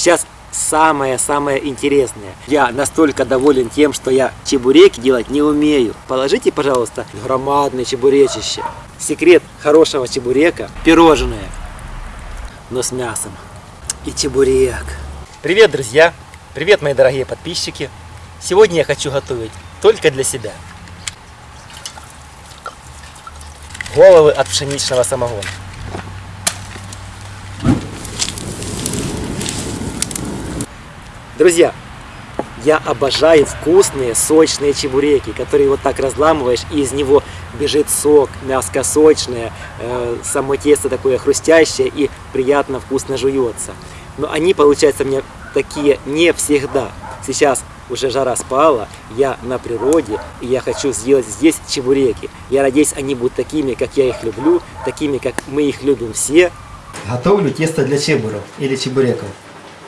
Сейчас самое-самое интересное. Я настолько доволен тем, что я чебуреки делать не умею. Положите, пожалуйста, громадное чебуречище. Секрет хорошего чебурека – пирожное, но с мясом. И чебурек. Привет, друзья! Привет, мои дорогие подписчики! Сегодня я хочу готовить только для себя. Головы от пшеничного самогона. Друзья, я обожаю вкусные, сочные чебуреки, которые вот так разламываешь, и из него бежит сок, мяско сочное, э, само тесто такое хрустящее и приятно, вкусно жуется. Но они получаются мне такие не всегда. Сейчас уже жара спала, я на природе, и я хочу сделать здесь чебуреки. Я надеюсь, они будут такими, как я их люблю, такими, как мы их любим все. Готовлю тесто для чебуров или чебуреков.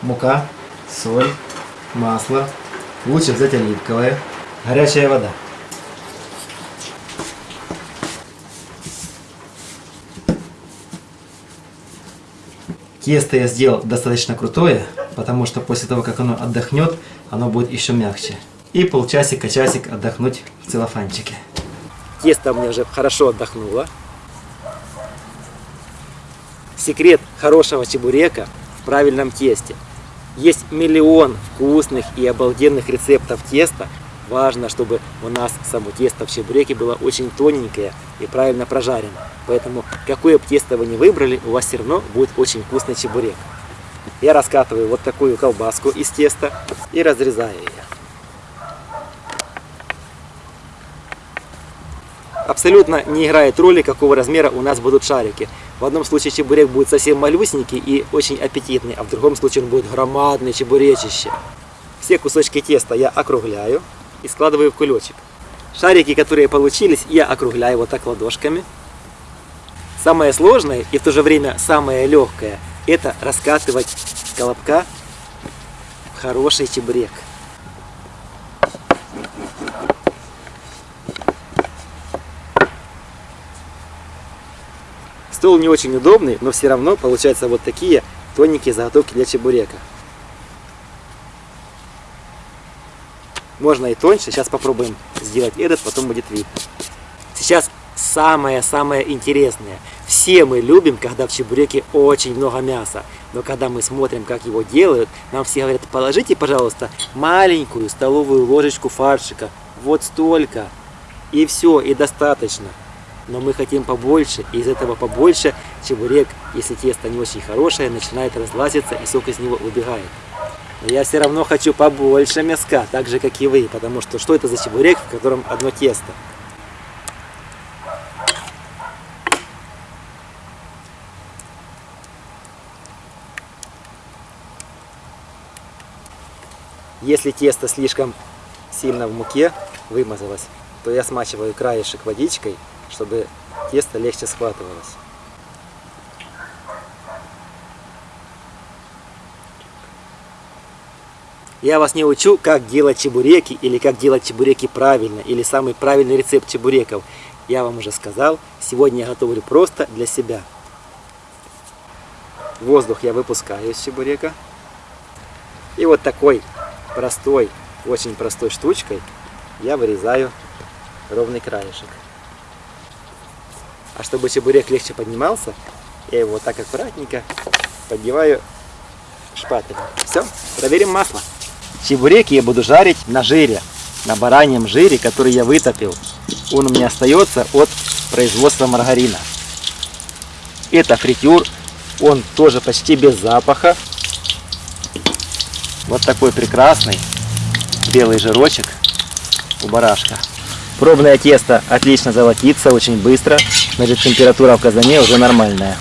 Мука, соль, масло, лучше взять оливковое, горячая вода. Тесто я сделал достаточно крутое, потому что после того, как оно отдохнет, оно будет еще мягче. И полчасика-часик отдохнуть в целлофанчике. Тесто у меня уже хорошо отдохнуло. Секрет хорошего чебурека в правильном тесте. Есть миллион вкусных и обалденных рецептов теста. Важно, чтобы у нас само тесто в чебуреке было очень тоненькое и правильно прожарено. Поэтому, какое бы тесто вы не выбрали, у вас все равно будет очень вкусный чебурек. Я раскатываю вот такую колбаску из теста и разрезаю ее. Абсолютно не играет роли, какого размера у нас будут шарики. В одном случае чебурек будет совсем малюсенький и очень аппетитный, а в другом случае он будет громадный чебуречище. Все кусочки теста я округляю и складываю в кулечек. Шарики, которые получились, я округляю вот так ладошками. Самое сложное и в то же время самое легкое – это раскатывать колобка в хороший чебурек. Стол не очень удобный, но все равно получаются вот такие тоненькие заготовки для чебурека. Можно и тоньше, сейчас попробуем сделать этот, потом будет видно. Сейчас самое-самое интересное. Все мы любим, когда в чебуреке очень много мяса. Но когда мы смотрим, как его делают, нам все говорят, положите, пожалуйста, маленькую столовую ложечку фаршика. Вот столько. И все, и достаточно но мы хотим побольше, и из этого побольше чебурек, если тесто не очень хорошее, начинает разлазиться и сок из него выбегает. Но я все равно хочу побольше мяска, так же как и вы, потому что что это за чебурек, в котором одно тесто? Если тесто слишком сильно в муке вымазалось, то я смачиваю краешек водичкой чтобы тесто легче схватывалось. Я вас не учу, как делать чебуреки, или как делать чебуреки правильно, или самый правильный рецепт чебуреков. Я вам уже сказал, сегодня я готовлю просто для себя. Воздух я выпускаю из чебурека. И вот такой простой, очень простой штучкой я вырезаю ровный краешек. А чтобы чебурек легче поднимался, я его вот так аккуратненько поддеваю шпателем. Все, проверим масло. Чебуреки я буду жарить на жире, на бараньем жире, который я вытопил. Он у меня остается от производства маргарина. Это фритюр, он тоже почти без запаха. Вот такой прекрасный белый жирочек у барашка. Пробное тесто отлично золотится, очень быстро. Значит, температура в казане уже нормальная.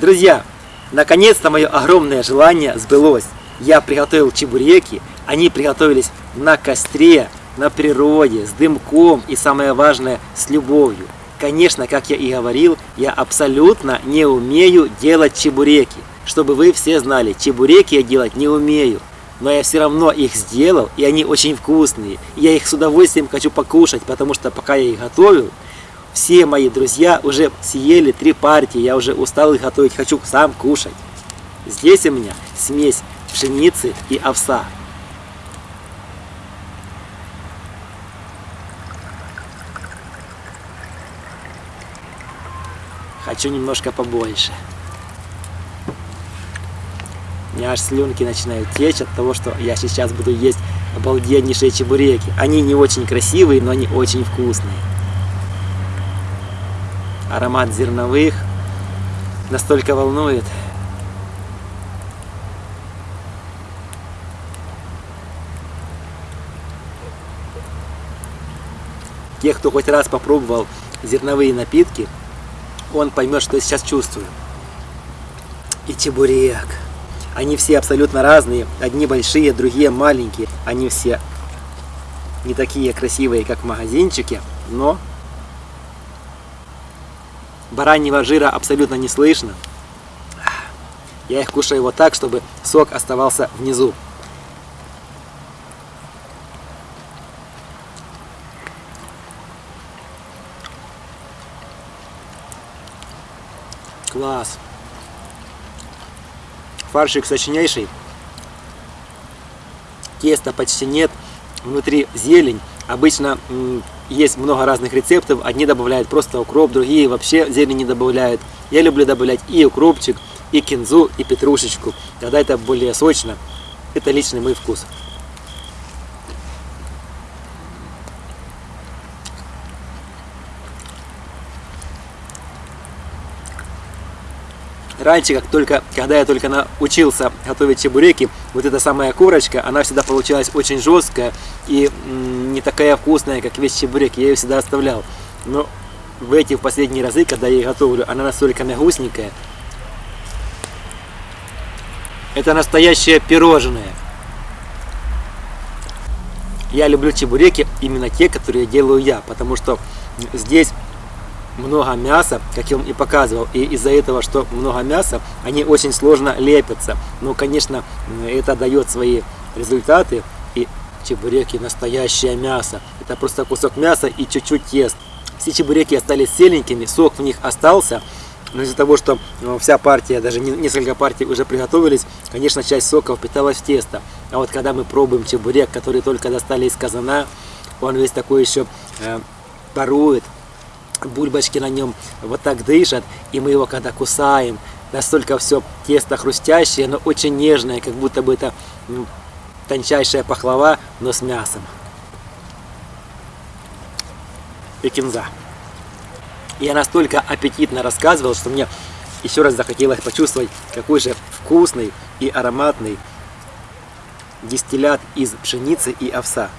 Друзья, наконец-то мое огромное желание сбылось. Я приготовил чебуреки, они приготовились на костре, на природе, с дымком и самое важное, с любовью. Конечно, как я и говорил, я абсолютно не умею делать чебуреки. Чтобы вы все знали, чебуреки я делать не умею. Но я все равно их сделал, и они очень вкусные. Я их с удовольствием хочу покушать, потому что пока я их готовил, все мои друзья уже съели три партии, я уже устал их готовить, хочу сам кушать. Здесь у меня смесь пшеницы и овса. Хочу немножко побольше. У меня аж слюнки начинают течь от того, что я сейчас буду есть обалденнейшие чебуреки. Они не очень красивые, но они очень вкусные. Аромат зерновых настолько волнует. Тех, кто хоть раз попробовал зерновые напитки, он поймет, что я сейчас чувствую. И чебурек. Они все абсолютно разные. Одни большие, другие маленькие. Они все не такие красивые, как в магазинчике, но бараньего жира абсолютно не слышно. Я их кушаю вот так, чтобы сок оставался внизу. Класс. Фаршик сочнейший. Теста почти нет. Внутри зелень. Обычно есть много разных рецептов. Одни добавляют просто укроп, другие вообще зелень не добавляют. Я люблю добавлять и укропчик, и кинзу, и петрушечку. Тогда это более сочно. Это личный мой вкус. Раньше, как только, когда я только научился готовить чебуреки, вот эта самая корочка, она всегда получалась очень жесткая и не такая вкусная, как весь чебурек. Я ее всегда оставлял. Но в эти в последние разы, когда я ее готовлю, она настолько мягусенькая. Это настоящее пирожное. Я люблю чебуреки именно те, которые делаю я, потому что здесь много мяса, как я вам и показывал, и из-за этого, что много мяса, они очень сложно лепятся. Но, конечно, это дает свои результаты, и чебуреки настоящее мясо. Это просто кусок мяса и чуть-чуть тест. Все чебуреки остались селенькими, сок в них остался, но из-за того, что ну, вся партия, даже несколько партий уже приготовились, конечно, часть сока впиталась в тесто. А вот когда мы пробуем чебурек, который только достали из казана, он весь такой еще э, парует, бульбочки на нем вот так дышат, и мы его когда кусаем, настолько все тесто хрустящее, но очень нежное, как будто бы это тончайшая пахлава, но с мясом. И кинза. Я настолько аппетитно рассказывал, что мне еще раз захотелось почувствовать, какой же вкусный и ароматный дистиллят из пшеницы и овса.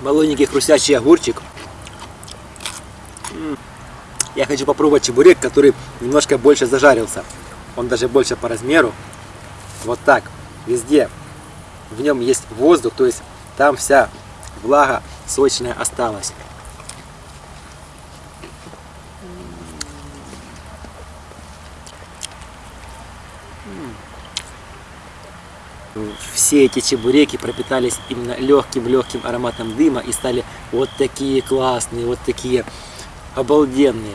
Малоненький хрустящий огурчик. Я хочу попробовать чебурек, который немножко больше зажарился. Он даже больше по размеру. Вот так. Везде. В нем есть воздух, то есть там вся влага сочная осталась. Все эти чебуреки пропитались именно легким-легким ароматом дыма и стали вот такие классные, вот такие обалденные.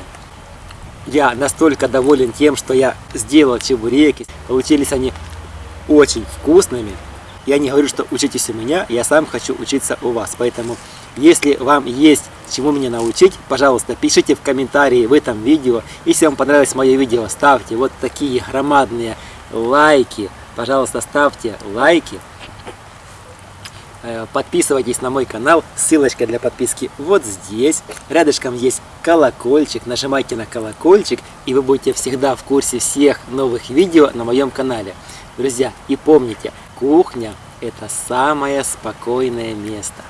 Я настолько доволен тем, что я сделал чебуреки. Получились они очень вкусными. Я не говорю, что учитесь у меня, я сам хочу учиться у вас. Поэтому, если вам есть чему меня научить, пожалуйста, пишите в комментарии в этом видео. Если вам понравилось мое видео, ставьте вот такие громадные лайки. Пожалуйста, ставьте лайки. Э, Подписывайтесь на мой канал, ссылочка для подписки вот здесь. Рядышком есть колокольчик, нажимайте на колокольчик, и вы будете всегда в курсе всех новых видео на моем канале. Друзья, и помните, кухня это самое спокойное место.